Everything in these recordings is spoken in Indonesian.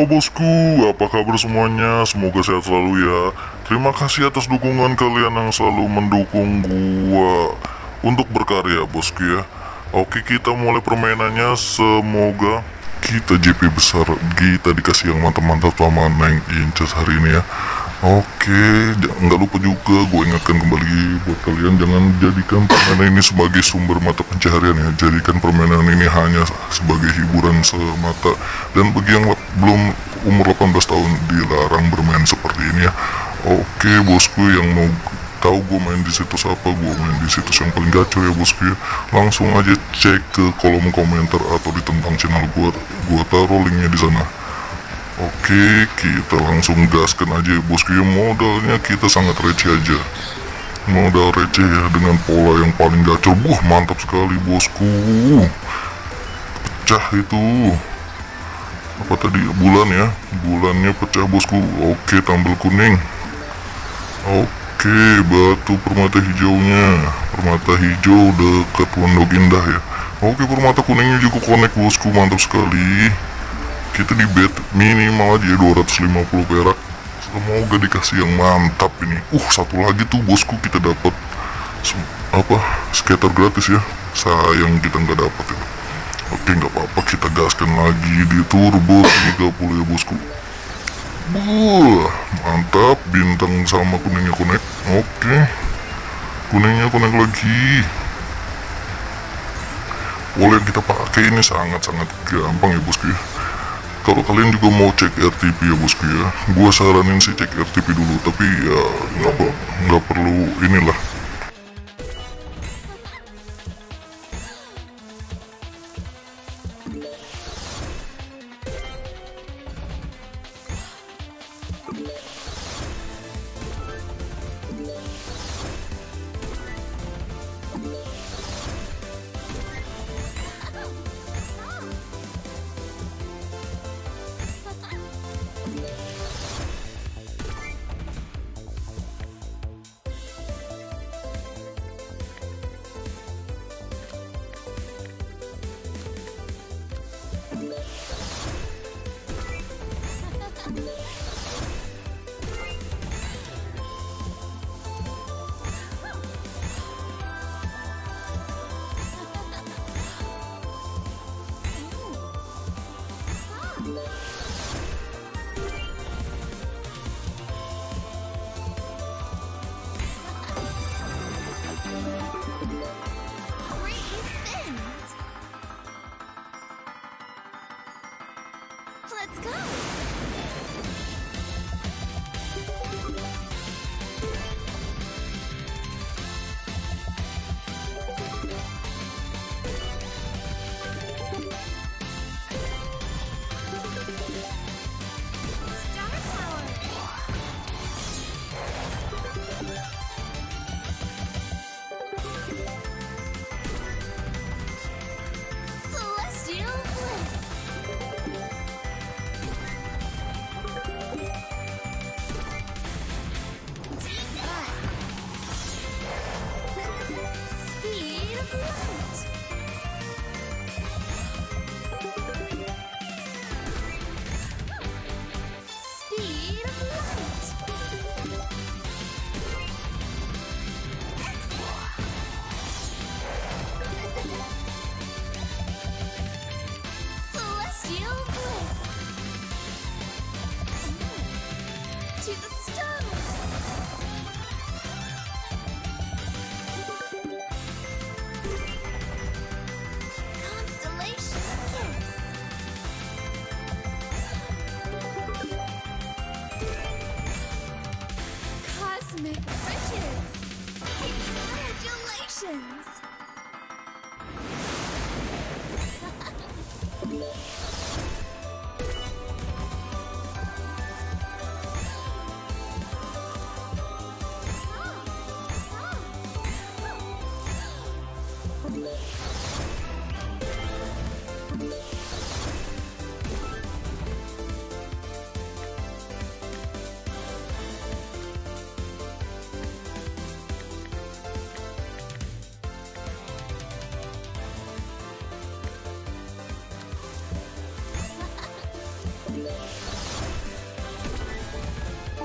Halo bosku, apa kabar semuanya? Semoga sehat selalu ya. Terima kasih atas dukungan kalian yang selalu mendukung gua untuk berkarya bosku ya. Oke kita mulai permainannya. Semoga kita JP besar, kita dikasih yang mantap-mantap sama Neng Inces hari ini ya. Oke, nggak lupa juga gue ingatkan kembali buat kalian jangan jadikan permainan ini sebagai sumber mata pencaharian ya. Jadikan permainan ini hanya sebagai hiburan semata. Dan bagi yang belum umur 18 tahun dilarang bermain seperti ini ya. Oke, bosku yang mau tahu gue main di situs apa, gue main di situs yang paling gacor ya bosku ya. Langsung aja cek ke kolom komentar atau di tentang channel gue. Gue taruh linknya di sana. Oke, kita langsung gaskan aja ya bosku ya modalnya kita sangat receh aja Modal receh ya dengan pola yang paling gacor Wah mantap sekali bosku Pecah itu. Apa tadi? Bulan ya? Bulannya pecah bosku. Oke tambal kuning. Oke batu permata hijaunya. Permata hijau dekat pondok indah ya. Oke permata kuningnya juga connect bosku. Mantap sekali. Kita di bet minimal aja ya 250 perak. Semoga dikasih yang mantap ini. Uh satu lagi tuh bosku kita dapat apa? Skater gratis ya. Sayang kita nggak dapat ya oke nggak apa-apa kita gaskan lagi di turbo 30 ya bosku. Buh, mantap bintang sama kuningnya connect oke. Kuningnya connect lagi. Pola yang kita pakai ini sangat-sangat gampang ya bosku ya. Kalau kalian juga mau cek RTP ya bosku ya. Gua saranin sih cek RTP dulu tapi ya nggak perlu inilah To the stars!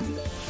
Bye.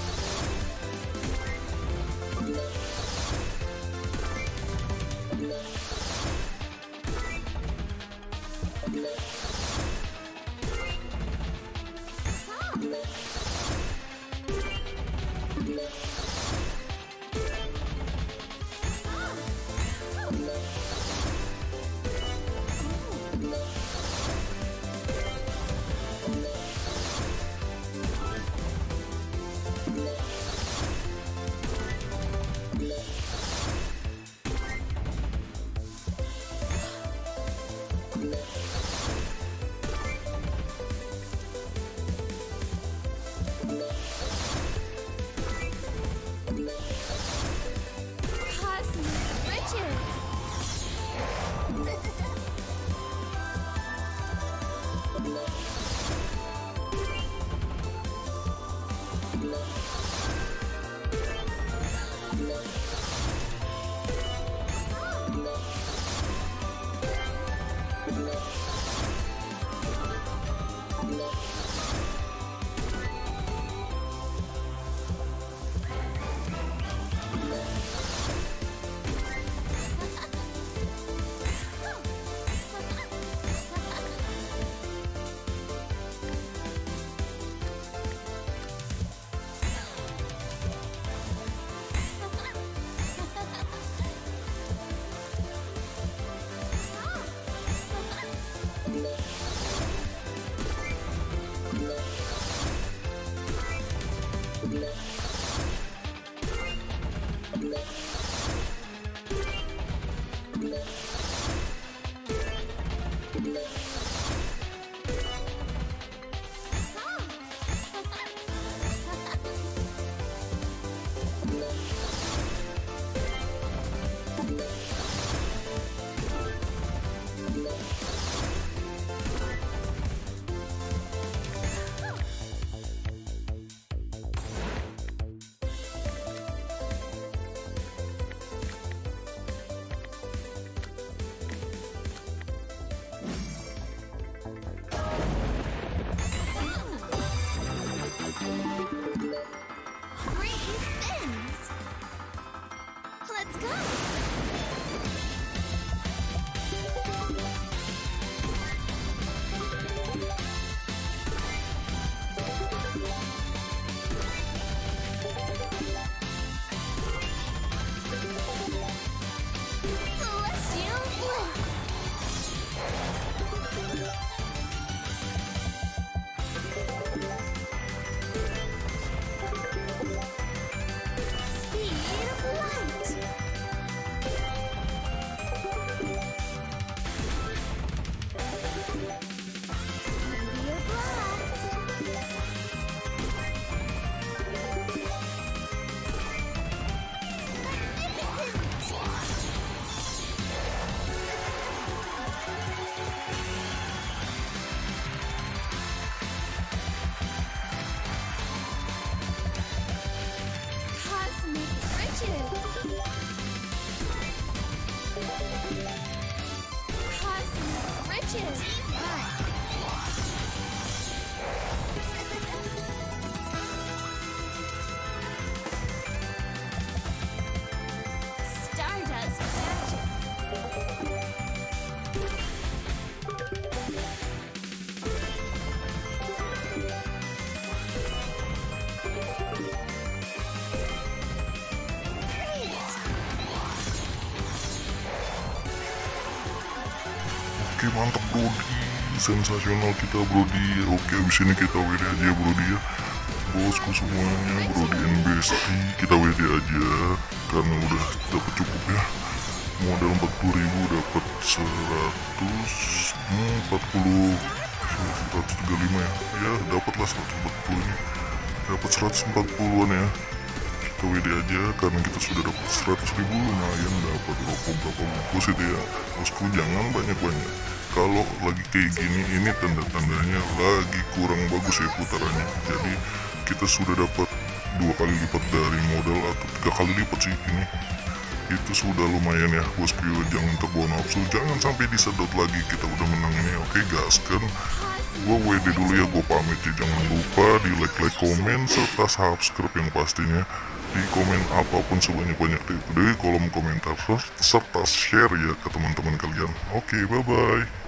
Let's go. Riches. Riches. Mantap Brody. Sensasional kita Brody. Oke abis ini kita WD aja Brody ya. Bosku semuanya Brody and Kita WD aja. Karena udah dapat cukup ya. Modal 40 ribu dapat 100 hmm, 40 135 ya. Ya dapatlah 140 ini. Dapat 140an ya. Kita WD aja karena kita sudah dapat 100 ribu lumayan dapat rokok berapa bungkus itu ya. Bosku jangan banyak-banyak kalau lagi kayak gini ini tanda-tandanya lagi kurang bagus ya putarannya. Jadi kita sudah dapat dua kali lipat dari modal atau tiga kali lipat sih ini. Itu sudah lumayan ya bosku jangan terbawa nafsu. Jangan sampai disedot lagi. Kita udah menang ini. Oke gaskan. Gue WD dulu ya. Gue pamit ya. Jangan lupa di like like komen serta subscribe yang pastinya di komen apa pun sebanyak-banyak di, di kolom komentar serta share ya ke teman-teman kalian. Oke bye bye